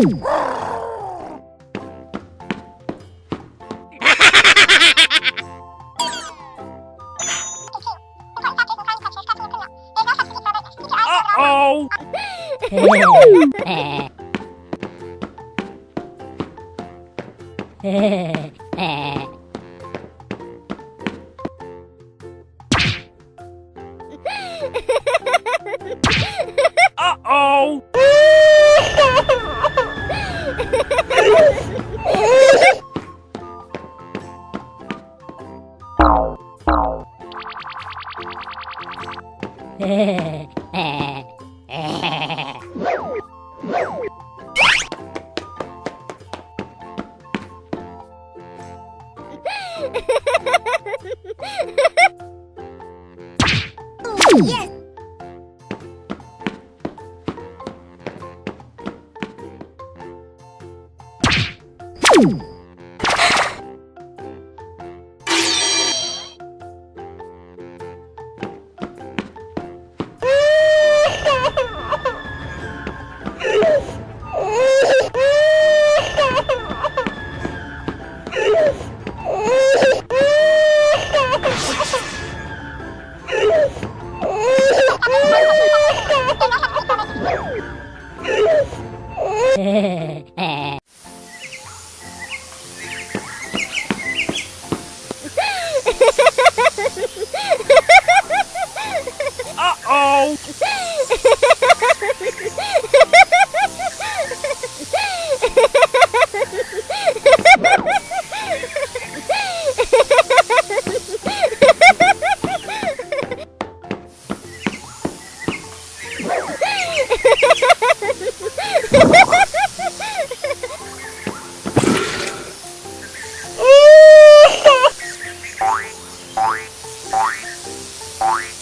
Uh-oh! えー、えー、えーうん。eh. Bye.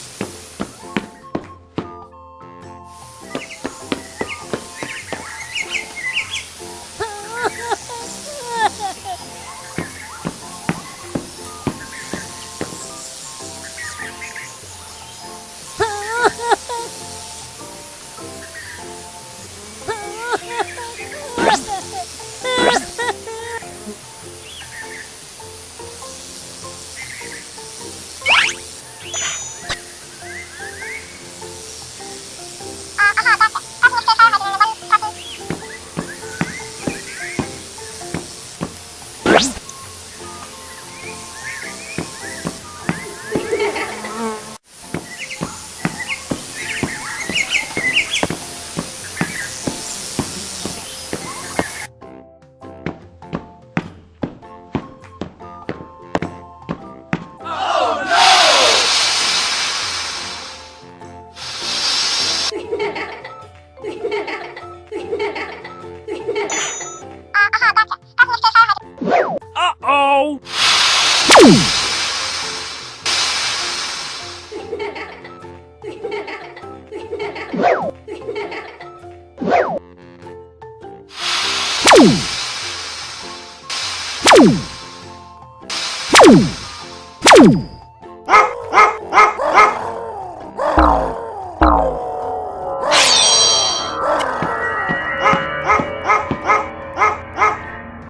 Ooh!